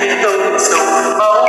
Cristo,